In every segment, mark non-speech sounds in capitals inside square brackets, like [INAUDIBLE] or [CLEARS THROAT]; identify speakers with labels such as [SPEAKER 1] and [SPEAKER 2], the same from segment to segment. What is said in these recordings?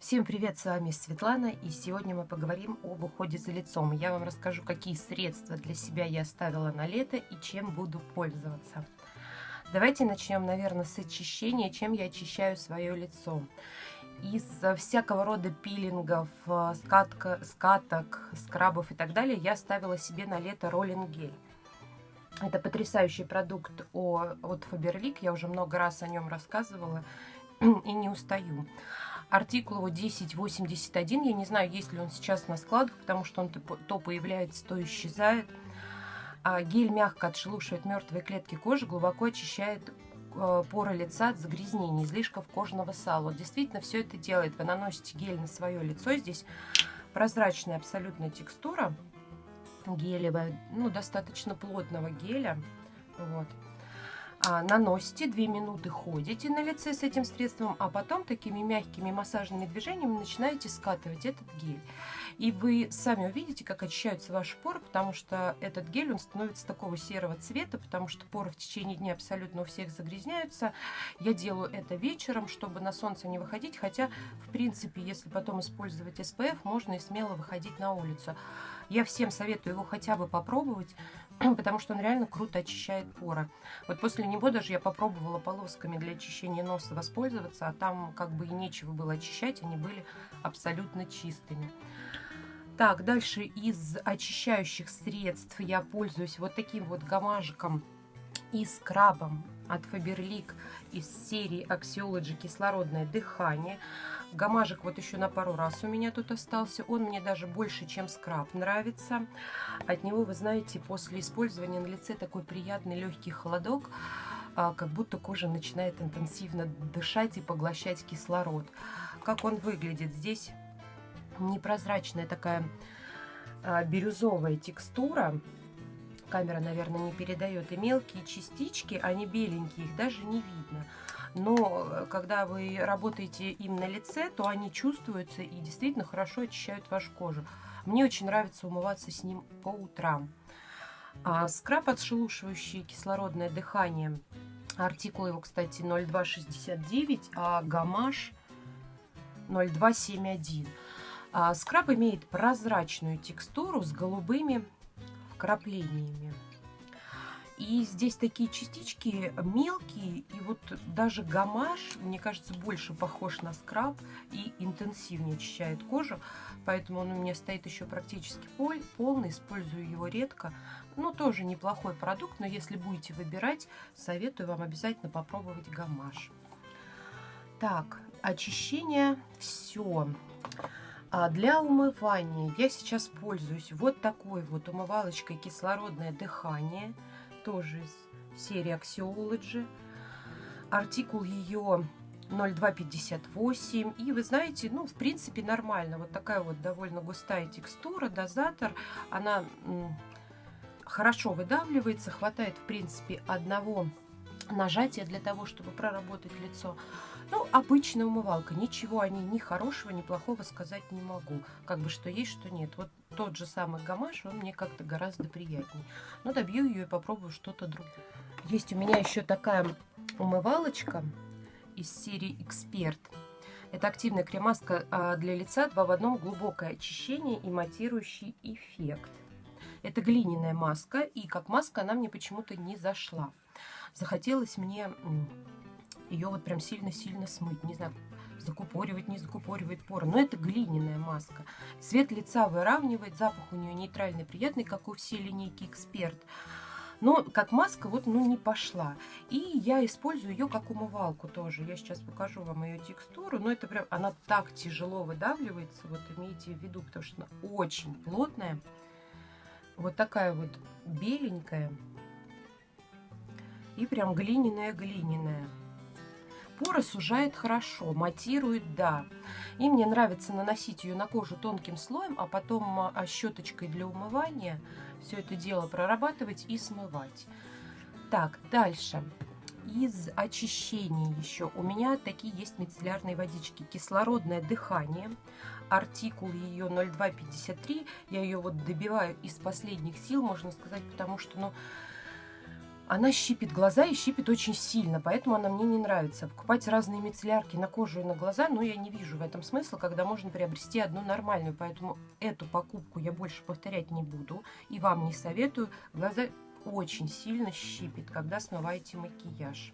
[SPEAKER 1] Всем привет, с вами Светлана, и сегодня мы поговорим об уходе за лицом. Я вам расскажу, какие средства для себя я оставила на лето и чем буду пользоваться. Давайте начнем, наверное, с очищения, чем я очищаю свое лицо. Из всякого рода пилингов, э, скатка, скаток, скрабов и так далее я оставила себе на лето роллинг гель. Это потрясающий продукт от Faberlic, я уже много раз о нем рассказывала [CLEARS THROAT] и не устаю. Артикул его 1081. Я не знаю, есть ли он сейчас на складах, потому что он то появляется, то исчезает. А гель мягко отшелушивает мертвые клетки кожи, глубоко очищает э, поры лица от загрязнений, излишков кожного сала. Действительно все это делает. Вы наносите гель на свое лицо. Здесь прозрачная абсолютная текстура гелевая, ну, достаточно плотного геля. Вот наносите, 2 минуты ходите на лице с этим средством, а потом такими мягкими массажными движениями начинаете скатывать этот гель. И вы сами увидите, как очищаются ваши поры, потому что этот гель, он становится такого серого цвета, потому что поры в течение дня абсолютно у всех загрязняются. Я делаю это вечером, чтобы на солнце не выходить, хотя, в принципе, если потом использовать SPF, можно и смело выходить на улицу. Я всем советую его хотя бы попробовать, [CLEARS THROAT] потому что он реально круто очищает поры. Вот после него даже я попробовала полосками для очищения носа воспользоваться, а там как бы и нечего было очищать, они были абсолютно чистыми. Так, дальше из очищающих средств я пользуюсь вот таким вот гамажиком и скрабом от Faberlic из серии Axiology кислородное дыхание. Гамажик вот еще на пару раз у меня тут остался. Он мне даже больше, чем скраб нравится. От него, вы знаете, после использования на лице такой приятный легкий холодок, а, как будто кожа начинает интенсивно дышать и поглощать кислород. Как он выглядит? Здесь непрозрачная такая а, бирюзовая текстура. Камера, наверное, не передает. И мелкие частички, они беленькие, их даже не видно но э, когда вы работаете им на лице, то они чувствуются и действительно хорошо очищают вашу кожу. Мне очень нравится умываться с ним по утрам. А скраб, отшелушивающий кислородное дыхание, артикул его, кстати, 0269, а гамаш 0271. А скраб имеет прозрачную текстуру с голубыми вкраплениями. И здесь такие частички мелкие, и вот даже гамаш, мне кажется, больше похож на скраб и интенсивнее очищает кожу. Поэтому он у меня стоит еще практически полный, использую его редко. Ну, тоже неплохой продукт, но если будете выбирать, советую вам обязательно попробовать гамаш. Так, очищение все. А для умывания я сейчас пользуюсь вот такой вот умывалочкой кислородное дыхание – тоже из серии Axiology. Артикул ее 0258. И вы знаете, ну, в принципе, нормально. Вот такая вот довольно густая текстура, дозатор. Она хорошо выдавливается, хватает, в принципе, одного нажатия для того, чтобы проработать лицо. Ну, обычная умывалка. Ничего о ней ни хорошего, ни плохого сказать не могу. Как бы что есть, что нет. Вот тот же самый гамаш, он мне как-то гораздо приятнее. Но добью ее и попробую что-то другое. Есть у меня еще такая умывалочка из серии Эксперт. Это активная кремаска а, для лица 2 в одном глубокое очищение и матирующий эффект. Это глиняная маска, и как маска она мне почему-то не зашла. Захотелось мне ее вот прям сильно-сильно смыть. Не знаю, закупоривать, не закупоривает поры. Но это глиняная маска. Цвет лица выравнивает, запах у нее нейтральный, приятный, как у всей линейки Эксперт. Но как маска вот ну не пошла. И я использую ее как умывалку тоже. Я сейчас покажу вам ее текстуру. Но это прям, она так тяжело выдавливается. Вот имейте в виду, потому что она очень плотная. Вот такая вот беленькая. И прям глиняная-глиняная. Поры сужает хорошо, матирует, да. И мне нравится наносить ее на кожу тонким слоем, а потом а, щеточкой для умывания все это дело прорабатывать и смывать. Так, дальше. Из очищения еще у меня такие есть мицеллярные водички. Кислородное дыхание. Артикул ее 0253. Я ее вот добиваю из последних сил, можно сказать, потому что, ну, она щипит глаза и щипит очень сильно, поэтому она мне не нравится. Покупать разные мицеллярки на кожу и на глаза, ну, я не вижу в этом смысла, когда можно приобрести одну нормальную. Поэтому эту покупку я больше повторять не буду и вам не советую. Глаза очень сильно щипит, когда смываете макияж.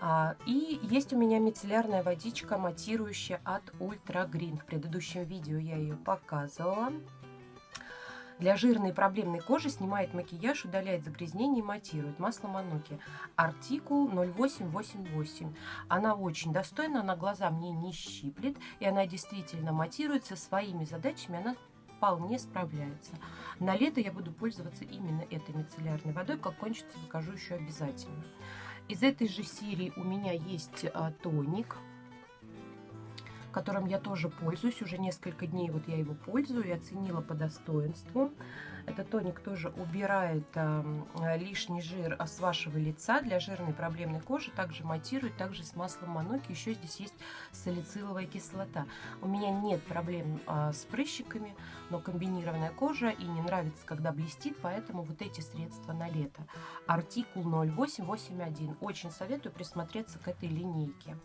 [SPEAKER 1] А, и есть у меня мицеллярная водичка матирующая от Ultra Green. В предыдущем видео я ее показывала. Для жирной и проблемной кожи снимает макияж, удаляет загрязнение и матирует. Масло Мануки. Артикул 0888. Она очень достойна, она глаза мне не щиплет. И она действительно матирует со своими задачами. Она вполне справляется. На лето я буду пользоваться именно этой мицеллярной водой. Как кончится, закажу еще обязательно. Из этой же серии у меня есть а, тоник которым я тоже пользуюсь. Уже несколько дней вот я его пользую и оценила по достоинству. Этот тоник тоже убирает э, лишний жир с вашего лица для жирной проблемной кожи. Также матирует, также с маслом Мануки. Еще здесь есть салициловая кислота. У меня нет проблем э, с прыщиками, но комбинированная кожа и не нравится, когда блестит, поэтому вот эти средства на лето. Артикул 0881. Очень советую присмотреться к этой линейке.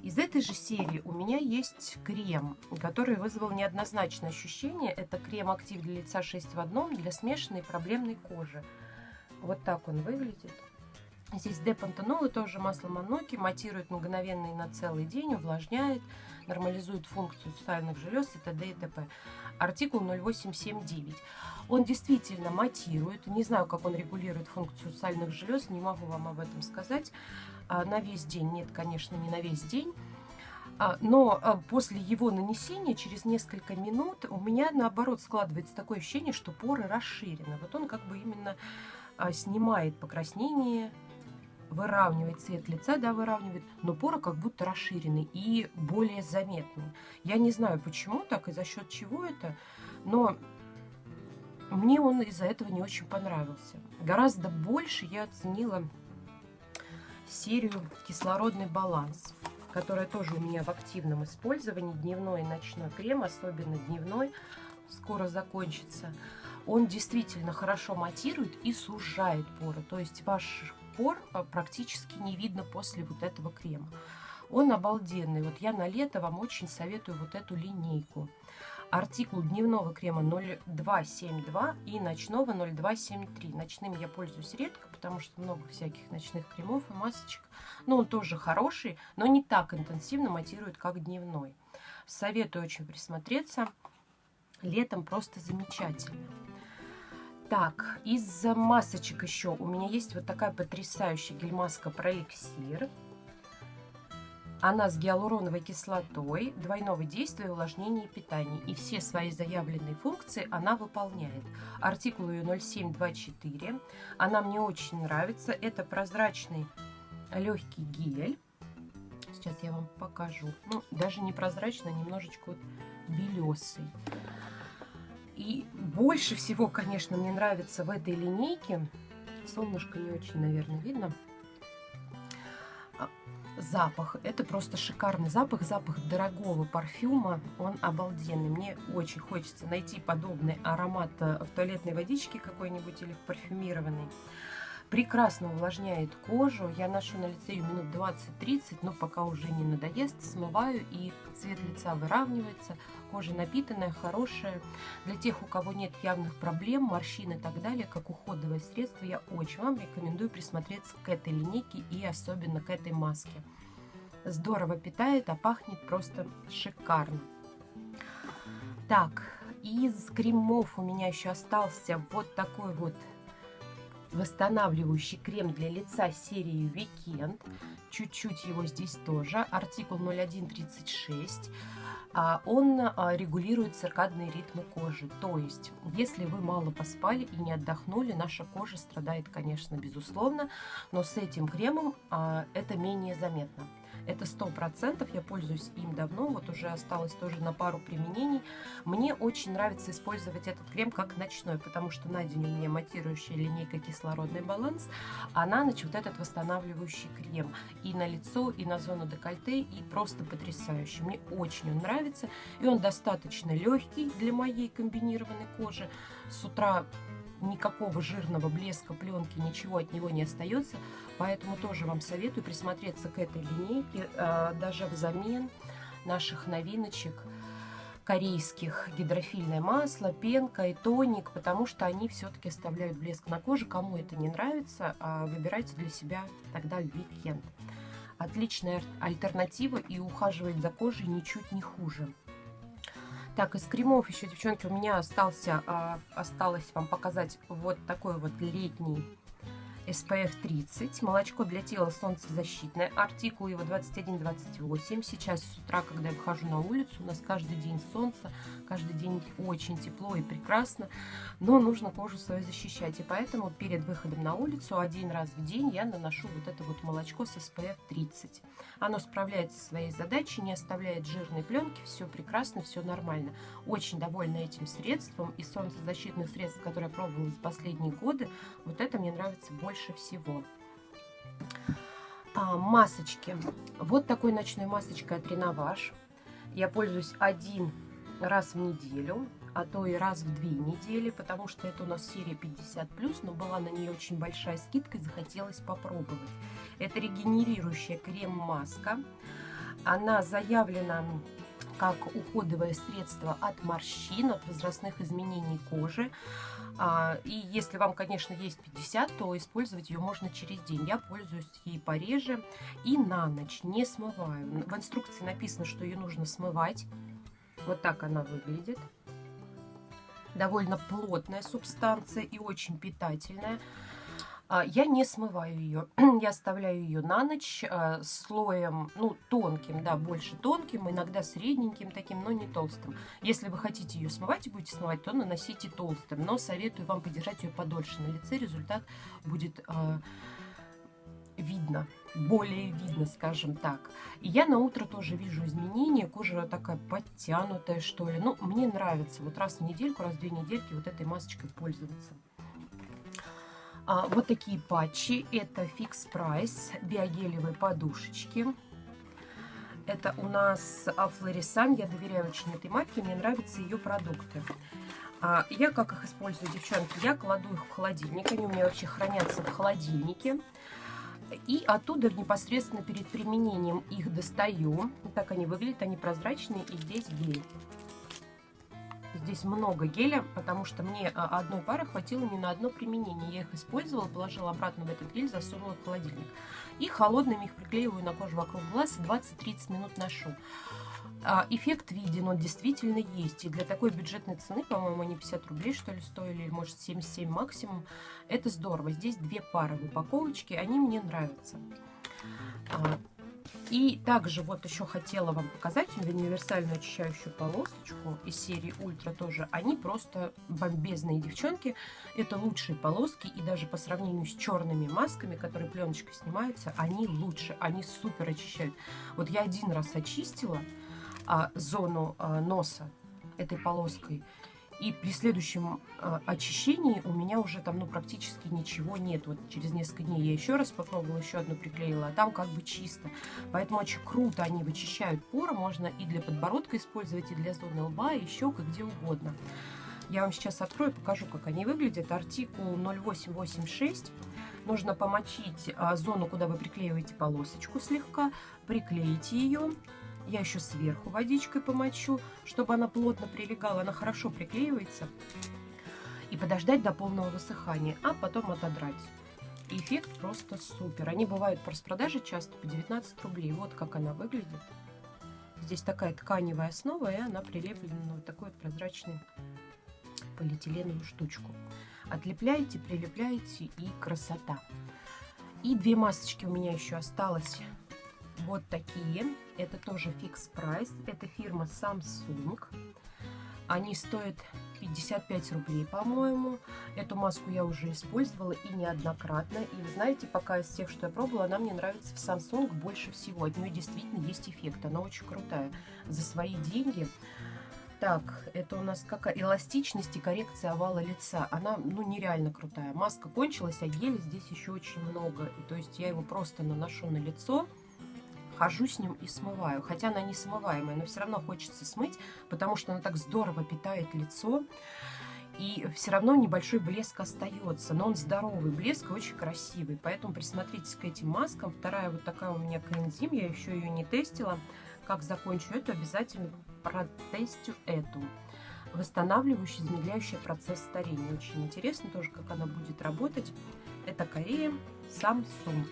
[SPEAKER 1] Из этой же серии у меня есть крем, который вызвал неоднозначное ощущение. Это крем «Актив для лица 6 в одном» для смешанной проблемной кожи. Вот так он выглядит. Здесь депантенол и тоже масло маноки, матирует мгновенно и на целый день, увлажняет, нормализует функцию сальных желез и т.д. и т.п. Артикул 0879. Он действительно матирует. Не знаю, как он регулирует функцию сальных желез, не могу вам об этом сказать. А, на весь день. Нет, конечно, не на весь день. А, но а, после его нанесения, через несколько минут, у меня наоборот складывается такое ощущение, что поры расширены. Вот он как бы именно снимает покраснение, выравнивает цвет лица, да, выравнивает, но поры как будто расширены и более заметны. Я не знаю, почему так и за счет чего это, но мне он из-за этого не очень понравился. Гораздо больше я оценила серию «Кислородный баланс», которая тоже у меня в активном использовании. Дневной и ночной крем, особенно дневной, скоро закончится. Он действительно хорошо матирует и сужает поры. То есть ваш пор а, практически не видно после вот этого крема. Он обалденный. Вот я на лето вам очень советую вот эту линейку артикул дневного крема 0272 и ночного 0273. Ночным я пользуюсь редко, потому что много всяких ночных кремов и масочек. Но он тоже хороший, но не так интенсивно матирует, как дневной. Советую очень присмотреться. Летом просто замечательно. Так, из масочек еще у меня есть вот такая потрясающая гель-маска про эликсир. Она с гиалуроновой кислотой, двойного действия, увлажнения и питания. И все свои заявленные функции она выполняет. Артикул ее 0724. Она мне очень нравится. Это прозрачный легкий гель. Сейчас я вам покажу. Ну, даже не прозрачный, а немножечко вот белесый. И больше всего, конечно, мне нравится в этой линейке. Солнышко не очень, наверное, видно запах. Это просто шикарный запах, запах дорогого парфюма. Он обалденный. Мне очень хочется найти подобный аромат э, в туалетной водичке какой-нибудь или в парфюмированной прекрасно увлажняет кожу. Я ношу на лице ее минут 20-30, но пока уже не надоест, смываю и цвет лица выравнивается. Кожа напитанная, хорошая. Для тех, у кого нет явных проблем, морщин и так далее, как уходовое средство, я очень вам рекомендую присмотреться к этой линейке и особенно к этой маске. Здорово питает, а пахнет просто шикарно. Так, из кремов у меня еще остался вот такой вот восстанавливающий крем для лица серии Weekend. Чуть-чуть его здесь тоже. Артикул 0136. А, он а, регулирует циркадные ритмы кожи. То есть, если вы мало поспали и не отдохнули, наша кожа страдает, конечно, безусловно, но с этим кремом а, это менее заметно. Это сто процентов, я пользуюсь им давно, вот уже осталось тоже на пару применений. Мне очень нравится использовать этот крем как ночной, потому что на день у меня матирующая линейка кислородный баланс, а на ночь вот этот восстанавливающий крем. И на лицо, и на зону декольте, и просто потрясающий. Мне очень он нравится, и он достаточно легкий для моей комбинированной кожи. С утра никакого жирного блеска, пленки, ничего от него не остается. Поэтому тоже вам советую присмотреться к этой линейке, а, даже взамен наших новиночек корейских гидрофильное масло, пенка и тоник, потому что они все-таки оставляют блеск на коже. Кому это не нравится, а, выбирайте для себя тогда Weekend. Отличная альтернатива и ухаживать за кожей ничуть не хуже. Так, из кремов еще, девчонки, у меня остался, а, осталось вам показать вот такой вот летний SPF 30. Молочко для тела солнцезащитное. Артикул его 21-28. Сейчас с утра, когда я выхожу на улицу, у нас каждый день солнце, каждый день очень тепло и прекрасно. Но нужно кожу свою защищать. И поэтому перед выходом на улицу один раз в день я наношу вот это вот молочко с SPF 30. Оно справляется со своей задачей, не оставляет жирной пленки. Все прекрасно, все нормально. Очень довольна этим средством. И солнцезащитных средств, которые я пробовала за последние годы, вот это мне нравится больше больше всего. А, масочки. Вот такой ночной масочкой от Реноваж. Я пользуюсь один раз в неделю, а то и раз в две недели, потому что это у нас серия 50+, но была на нее очень большая скидка и захотелось попробовать. Это регенерирующая крем-маска. Она заявлена как уходовое средство от морщин, от возрастных изменений кожи. А, и если вам, конечно, есть 50, то использовать ее можно через день. Я пользуюсь ей пореже и на ночь, не смываю. В инструкции написано, что ее нужно смывать. Вот так она выглядит. Довольно плотная субстанция и очень питательная. А, я не смываю ее, [CLEARS THROAT] я оставляю ее на ночь а, слоем, ну, тонким, да, больше тонким, иногда средненьким таким, но не толстым. Если вы хотите ее смывать и будете смывать, то наносите толстым, но советую вам подержать ее подольше на лице, результат будет э, видно, более видно, скажем так. И я на утро тоже вижу изменения, кожа такая подтянутая, что ли. Ну, мне нравится вот раз в недельку, раз в две недельки вот этой масочкой пользоваться. А, вот такие патчи. Это Fix Price, биогелевые подушечки. Это у нас Флорисан. Я доверяю очень этой марке, мне нравятся ее продукты. А, я как их использую, девчонки? Я кладу их в холодильник. Они у меня вообще хранятся в холодильнике. И оттуда непосредственно перед применением их достаю. Так они выглядят, они прозрачные. И здесь гель. Здесь много геля, потому что мне а, одной пары хватило не на одно применение. Я их использовала, положила обратно в этот гель, засунула в холодильник. И холодными их приклеиваю на кожу вокруг глаз и 20-30 минут ношу. А, эффект виден, он действительно есть. И для такой бюджетной цены, по-моему, они 50 рублей, что ли, стоили, или, может, 77 максимум. Это здорово. Здесь две пары в упаковочке, они мне нравятся. И также вот еще хотела вам показать универсальную очищающую полосочку из серии Ультра тоже. Они просто бомбезные девчонки. Это лучшие полоски и даже по сравнению с черными масками, которые пленочкой снимаются, они лучше, они супер очищают. Вот я один раз очистила а, зону а, носа этой полоской. И при следующем э, очищении у меня уже там ну, практически ничего нет. Вот через несколько дней я еще раз попробовала, еще одну приклеила, а там как бы чисто. Поэтому очень круто они вычищают поры. Можно и для подбородка использовать, и для зоны лба, и щек, где угодно. Я вам сейчас открою, покажу, как они выглядят. Артикул 0886. Нужно помочить а, зону, куда вы приклеиваете полосочку слегка, приклеить ее я еще сверху водичкой помочу, чтобы она плотно прилегала. Она хорошо приклеивается. И подождать до полного высыхания, а потом отодрать. эффект просто супер. Они бывают по распродаже часто по 19 рублей. Вот как она выглядит. Здесь такая тканевая основа, и она прилеплена на вот такую вот прозрачную полиэтиленовую штучку. Отлепляете, прилепляете и красота. И две масочки у меня еще осталось вот такие. Это тоже фикс прайс. Это фирма Samsung. Они стоят 55 рублей, по-моему. Эту маску я уже использовала и неоднократно. И вы знаете, пока из тех, что я пробовала, она мне нравится в Samsung больше всего. От нее действительно есть эффект. Она очень крутая. За свои деньги. Так, это у нас какая? Эластичность и коррекция овала лица. Она, ну, нереально крутая. Маска кончилась, а геля здесь еще очень много. И, то есть я его просто наношу на лицо хожу с ним и смываю. Хотя она не смываемая, но все равно хочется смыть, потому что она так здорово питает лицо. и все равно небольшой блеск остается, но он здоровый блеск, очень красивый. Поэтому присмотритесь к этим маскам. Вторая вот такая у меня коэнзим, я еще ее не тестила. Как закончу эту, обязательно протестю эту. Восстанавливающая, замедляющая процесс старения. Очень интересно тоже, как она будет работать. Это Корея Samsung.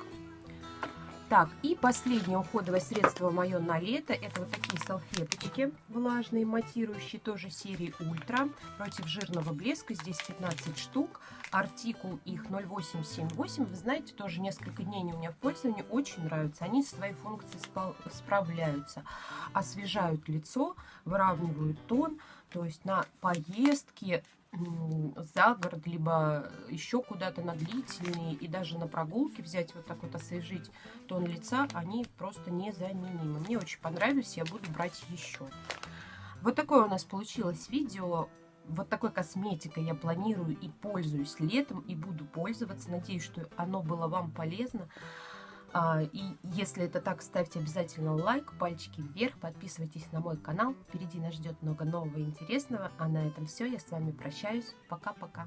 [SPEAKER 1] Так, и последнее уходовое средство мое на лето, это вот такие салфеточки влажные, матирующие, тоже серии Ультра, против жирного блеска, здесь 15 штук, артикул их 0878, вы знаете, тоже несколько дней у меня в пользовании, очень нравятся, они свои функции справляются, освежают лицо, выравнивают тон, то есть на поездки за город, либо еще куда-то на длительные, и даже на прогулки взять, вот так вот освежить тон лица, они просто незаменимы. Мне очень понравились, я буду брать еще. Вот такое у нас получилось видео. Вот такой косметикой я планирую и пользуюсь летом, и буду пользоваться. Надеюсь, что оно было вам полезно. А, и если это так, ставьте обязательно лайк, пальчики вверх, подписывайтесь на мой канал. Впереди нас ждет много нового и интересного. А на этом все. Я с вами прощаюсь. Пока-пока.